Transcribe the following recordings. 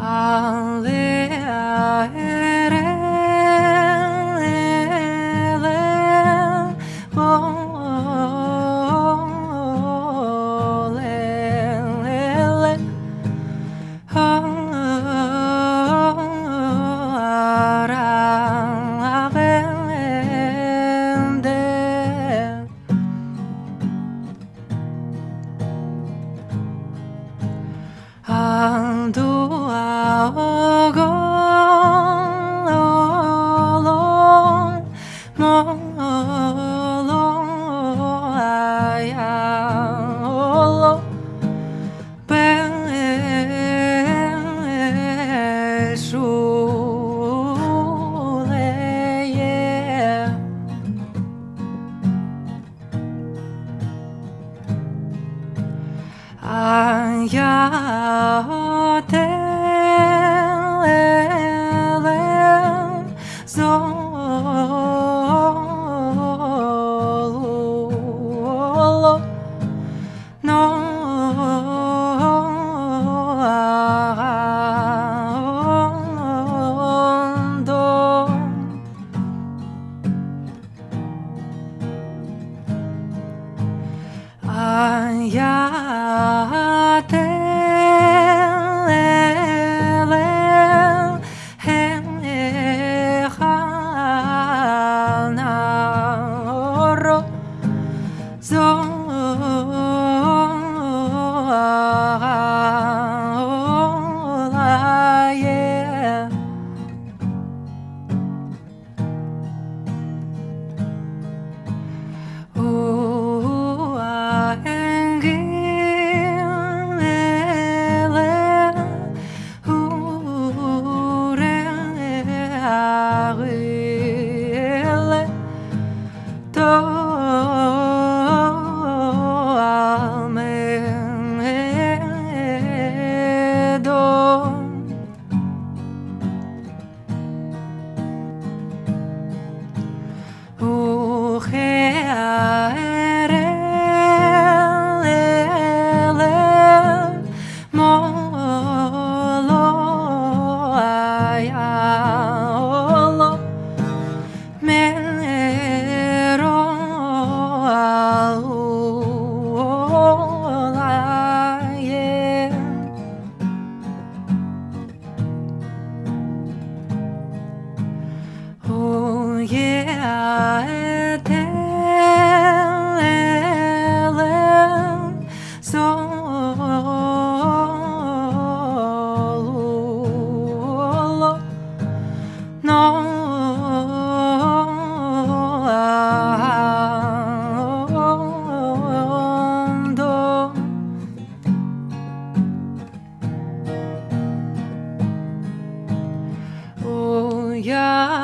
I'll live all gone, all I am all alone. Ben Shule, yeah. I am. 呀阳呀。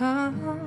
Ah.